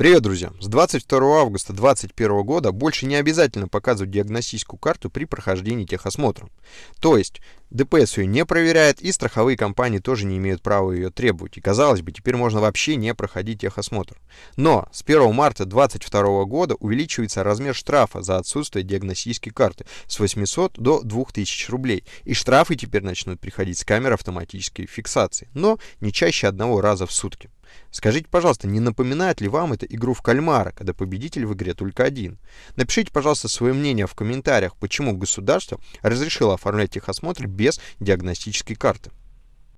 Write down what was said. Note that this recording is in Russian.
Привет, друзья! С 22 августа 2021 года больше не обязательно показывать диагностическую карту при прохождении техосмотра. То есть ДПС ее не проверяет, и страховые компании тоже не имеют права ее требовать. И казалось бы, теперь можно вообще не проходить техосмотр. Но с 1 марта 2022 года увеличивается размер штрафа за отсутствие диагностической карты с 800 до 2000 рублей. И штрафы теперь начнут приходить с камер автоматической фиксации, но не чаще одного раза в сутки. Скажите, пожалуйста, не напоминает ли вам это игру в кальмара, когда победитель в игре только один? Напишите, пожалуйста, свое мнение в комментариях, почему государство разрешило оформлять техосмотр без диагностической карты.